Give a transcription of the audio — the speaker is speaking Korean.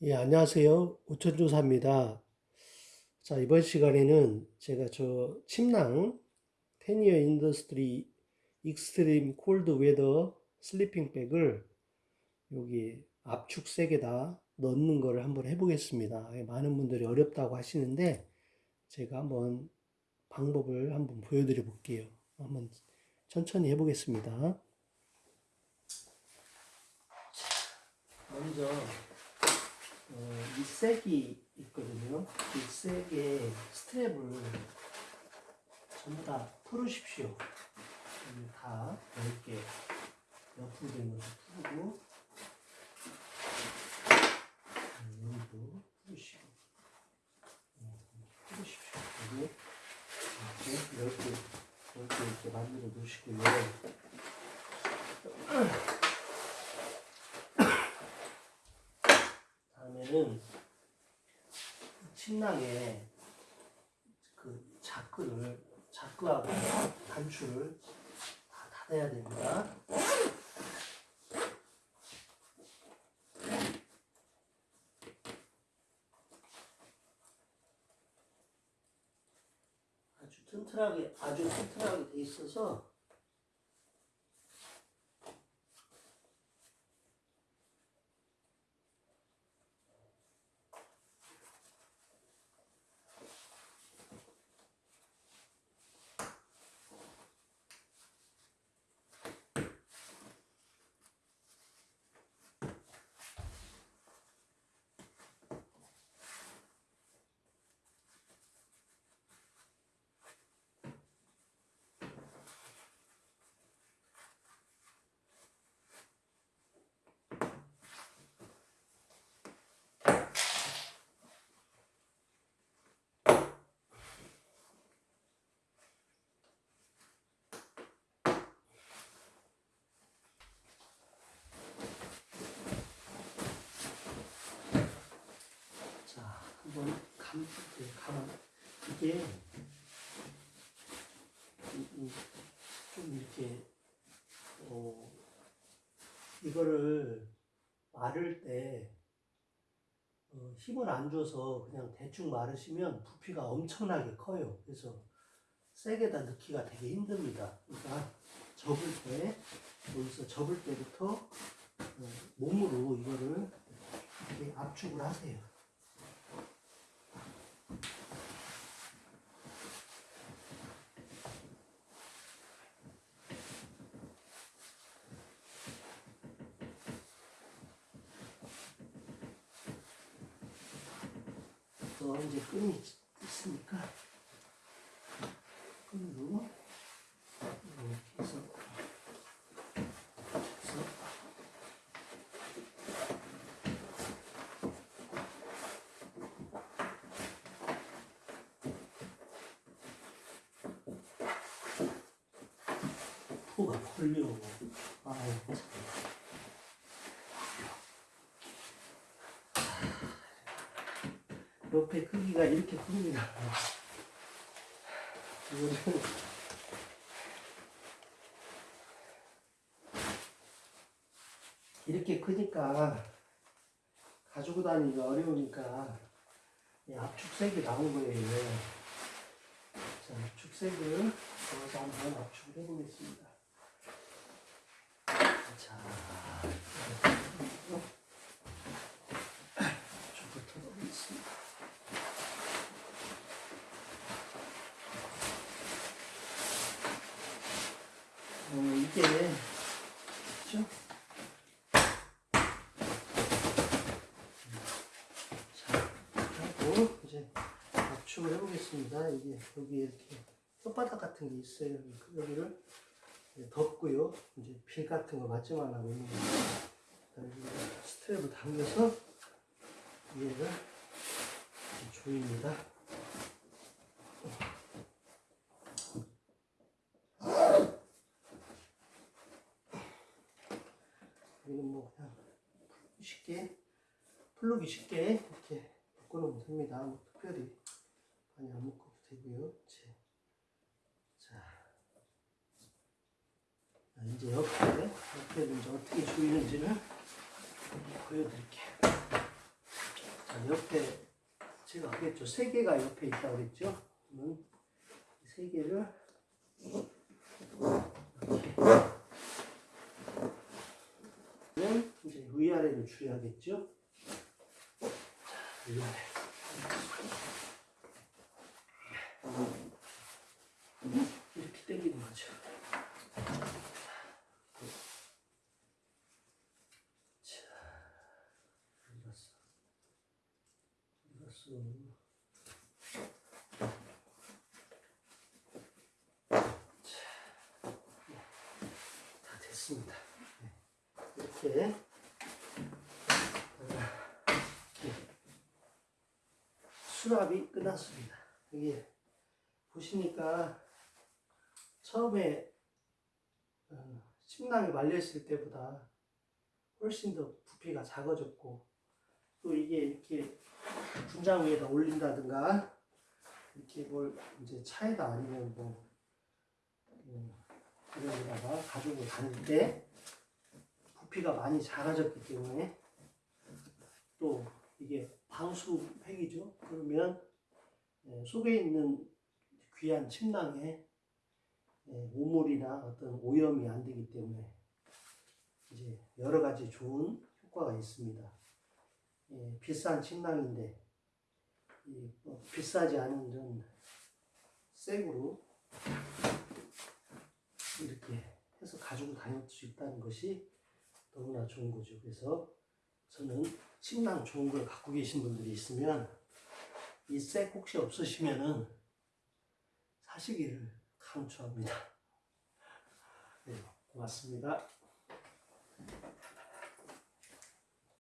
예, 안녕하세요. 우천조사입니다. 자, 이번 시간에는 제가 저 침낭 Tennier Industries Extreme Cold Weather Sleeping Bag을 여기 압축 sack에다 넣는 거를 한번 해보겠습니다. 예, 많은 분들이 어렵다고 하시는데 제가 한번 방법을 한번 보여드려 볼게요. 한번 천천히 해보겠습니다. 먼저 색이 있거든요. 이 색의 스트랩을 전부 다 풀으십시오. 다 넓게 옆으로 된 것도 풀고 음, 여기도 풀으시고 음, 풀으십시오. 그리고 이렇게 넓게 넓게 이렇게 만들어 놓으시고요. 다음에는 침낭에 그 자크를 자크하고 단추를 다 닫아야 됩니다. 튼튼하게 아주 튼튼하게 돼 있어서 자, 한번 감, 네, 가만, 이게, 좀 이렇게, 어, 이거를 마를 때, 어, 힘을 안 줘서 그냥 대충 마르시면 부피가 엄청나게 커요. 그래서 세게다 넣기가 되게 힘듭니다. 그러니까 접을 때, 여기서 접을 때부터 어, 몸으로 이거를 압축을 하세요. 또 이제 끈이 있으니까 끈으로 이렇게 해서 코가 벌려 아유 옆에 크기가 이렇게 큽니다. 이렇게 크니까 가지고 다니기가 어려우니까 이 압축색이 나온 거예요. 자, 압축색을 넣어서 한번 압축을 해보겠습니다. 자, 압축부터 넣겠습니다. 어, 이게, 그죠? 자, 하고, 이제, 압축을 해보겠습니다. 이게, 여기 이렇게, 혓바닥 같은 게 있어요. 여기를 이제 덮고요. 이제 빌 같은 거 맞지만 하고 있는 스트랩을 당겨서, 얘를 조입니다. 이건 뭐 그냥 쉽게 풀르기 쉽게 이렇게 묶어놓으면 됩니다. 뭐 특별히 많이 안 묶어도 되고요. 이제 자, 자, 이제 옆에 옆에를 이제 어떻게 조이는지를 보여드릴게요. 옆에 제가 그랬죠. 세 개가 옆에 있다고 그랬죠. 이세 개를 이렇게 그러면 이제 위아래로 줄여야겠죠. 자, 위아래. 이렇게 당기는 거죠. 자, 어디 갔어? 어디 갔어? 됐습니다. 네, 이렇게 어, 이렇게 수납이 끝났습니다. 이게 보시니까 처음에 어, 침낭이 말렸을 때보다 훨씬 더 부피가 작아졌고 또 이게 이렇게 분장 위에다 올린다든가 이렇게 뭘 이제 차에다 아니면 뭐 음, 이런 데다가 가지고 다닐 때 부피가 많이 작아졌기 때문에 또 이게 방수팩이죠. 그러면 예, 속에 있는 귀한 침낭에 예, 오물이나 어떤 오염이 안 되기 때문에 이제 여러 가지 좋은 효과가 있습니다. 예, 비싼 침낭인데 이, 뭐 비싸지 않은 좀 새구로 이렇게 해서 가지고 다닐 수 있다는 것이 너무나 좋은 거죠. 그래서 저는 침낭 좋은 걸 갖고 계신 분들이 있으면 이 색 혹시 없으시면은 사시기를 강추합니다. 네, 고맙습니다.